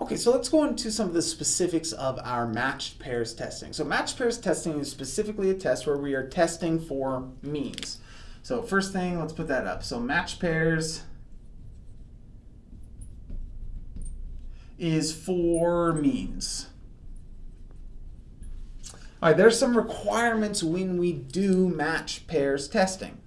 Okay, so let's go into some of the specifics of our matched pairs testing. So matched pairs testing is specifically a test where we are testing for means. So first thing, let's put that up. So matched pairs is for means. All right, there's some requirements when we do match pairs testing.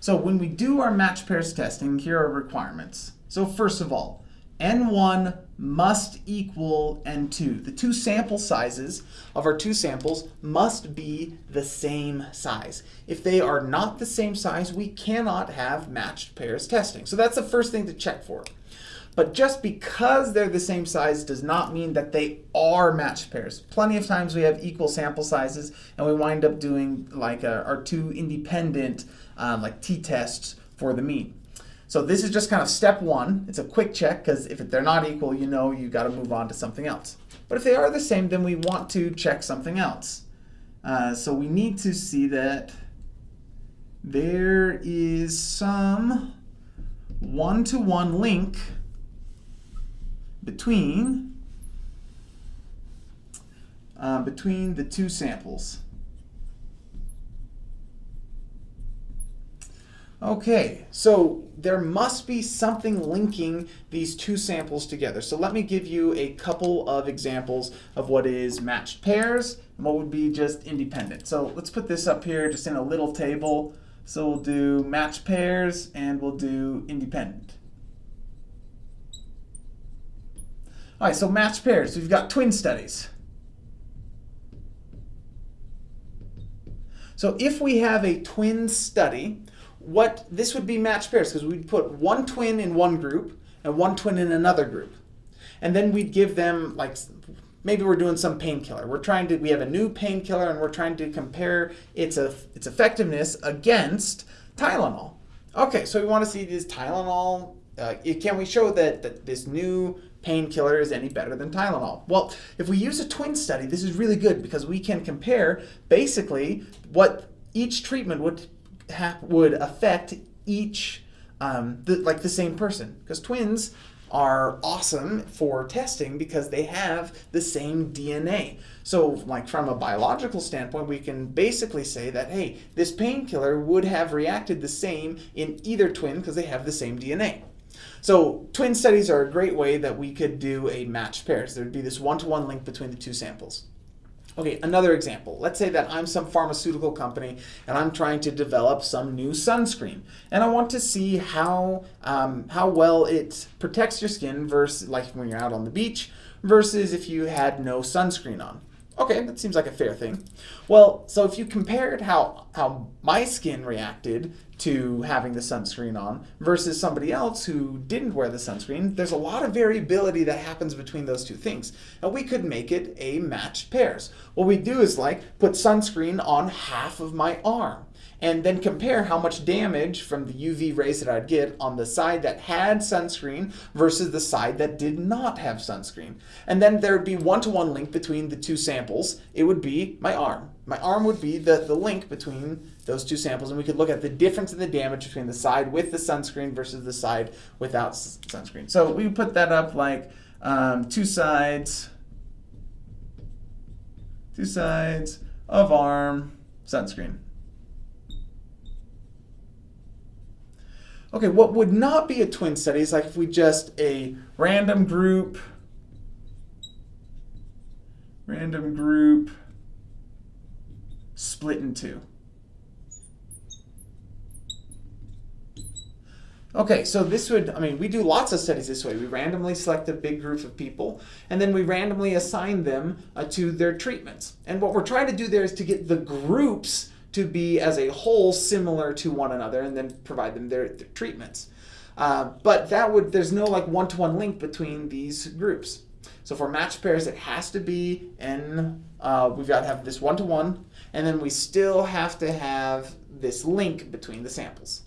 So when we do our match pairs testing, here are requirements. So first of all, N1 must equal N2. The two sample sizes of our two samples must be the same size. If they are not the same size, we cannot have matched pairs testing. So that's the first thing to check for. But just because they're the same size does not mean that they are matched pairs. Plenty of times we have equal sample sizes and we wind up doing like a, our two independent um, like t-tests for the mean. So this is just kind of step one. It's a quick check because if they're not equal, you know you got to move on to something else. But if they are the same, then we want to check something else. Uh, so we need to see that there is some one-to-one -one link between uh, between the two samples. Okay, so there must be something linking these two samples together. So let me give you a couple of examples of what is matched pairs and what would be just independent. So let's put this up here just in a little table. So we'll do matched pairs and we'll do independent. All right, so matched pairs. We've got twin studies. So if we have a twin study, what this would be matched pairs because we'd put one twin in one group and one twin in another group. And then we'd give them like maybe we're doing some painkiller. We're trying to we have a new painkiller and we're trying to compare its a, its effectiveness against Tylenol. Okay, so we want to see this Tylenol. Uh, can we show that, that this new painkiller is any better than Tylenol? Well, if we use a twin study, this is really good because we can compare basically what each treatment would would affect each, um, the, like the same person. Because twins are awesome for testing because they have the same DNA. So like from a biological standpoint, we can basically say that, hey, this painkiller would have reacted the same in either twin because they have the same DNA. So twin studies are a great way that we could do a matched pairs. There would be this one-to-one -one link between the two samples. Okay, another example. Let's say that I'm some pharmaceutical company and I'm trying to develop some new sunscreen. And I want to see how, um, how well it protects your skin versus like when you're out on the beach versus if you had no sunscreen on. Okay, that seems like a fair thing. Well, so if you compared how, how my skin reacted to having the sunscreen on versus somebody else who didn't wear the sunscreen, there's a lot of variability that happens between those two things. And we could make it a matched pairs. What we do is like put sunscreen on half of my arm and then compare how much damage from the UV rays that I'd get on the side that had sunscreen versus the side that did not have sunscreen. And then there would be one-to-one -one link between the two samples. It would be my arm. My arm would be the, the link between those two samples, and we could look at the difference in the damage between the side with the sunscreen versus the side without sunscreen. So we put that up like um, two sides, two sides of arm, sunscreen. Okay, what would not be a twin study is like if we just a random group, random group split in two. Okay, so this would, I mean, we do lots of studies this way. We randomly select a big group of people, and then we randomly assign them uh, to their treatments. And what we're trying to do there is to get the groups to be as a whole similar to one another and then provide them their, their treatments. Uh, but that would, there's no like one-to-one -one link between these groups. So for matched pairs, it has to be in, uh, we've got to have this one-to-one, -one, and then we still have to have this link between the samples.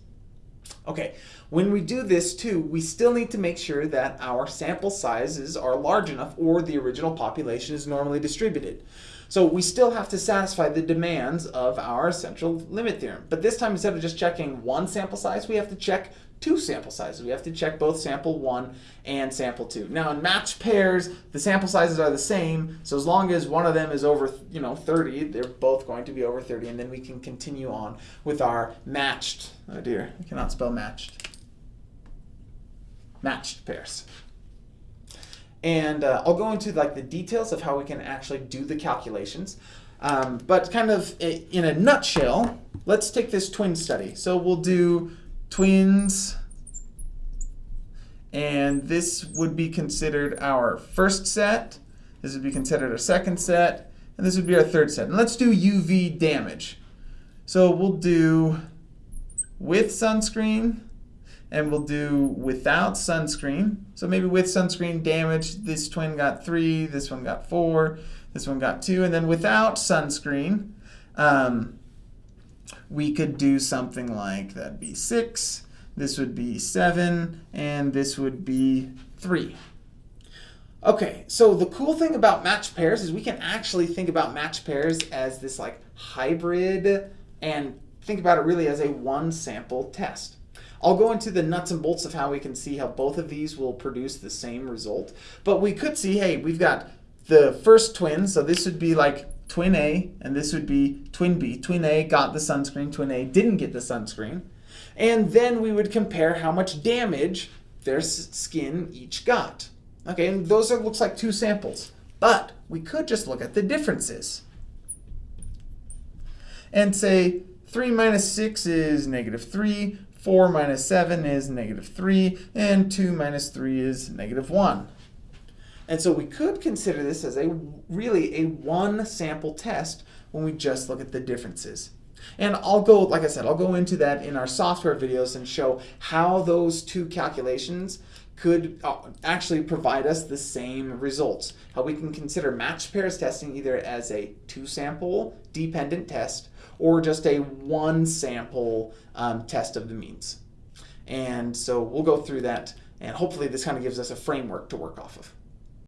Okay, when we do this too, we still need to make sure that our sample sizes are large enough or the original population is normally distributed. So we still have to satisfy the demands of our central limit theorem. But this time, instead of just checking one sample size, we have to check two sample sizes. We have to check both sample one and sample two. Now in matched pairs, the sample sizes are the same, so as long as one of them is over, you know, 30, they're both going to be over 30, and then we can continue on with our matched, oh dear, I cannot spell matched, matched pairs. And uh, I'll go into like the details of how we can actually do the calculations. Um, but kind of in a nutshell, let's take this twin study. So we'll do twins, and this would be considered our first set. This would be considered our second set, and this would be our third set. And let's do UV damage. So we'll do with sunscreen, and we'll do without sunscreen. So maybe with sunscreen damage, this twin got three, this one got four, this one got two, and then without sunscreen, um, we could do something like that'd be six, this would be seven, and this would be three. Okay, so the cool thing about match pairs is we can actually think about match pairs as this like hybrid and think about it really as a one sample test. I'll go into the nuts and bolts of how we can see how both of these will produce the same result. But we could see, hey, we've got the first twin, so this would be like twin A, and this would be twin B. Twin A got the sunscreen, twin A didn't get the sunscreen. And then we would compare how much damage their skin each got. Okay, and those are looks like two samples. But we could just look at the differences. And say 3 minus 6 is negative 3, 4 minus 7 is negative 3, and 2 minus 3 is negative 1. And so we could consider this as a really a one sample test when we just look at the differences. And I'll go, like I said, I'll go into that in our software videos and show how those two calculations could uh, actually provide us the same results. How we can consider matched pairs testing either as a two sample dependent test or just a one sample um, test of the means. And so we'll go through that and hopefully this kind of gives us a framework to work off of.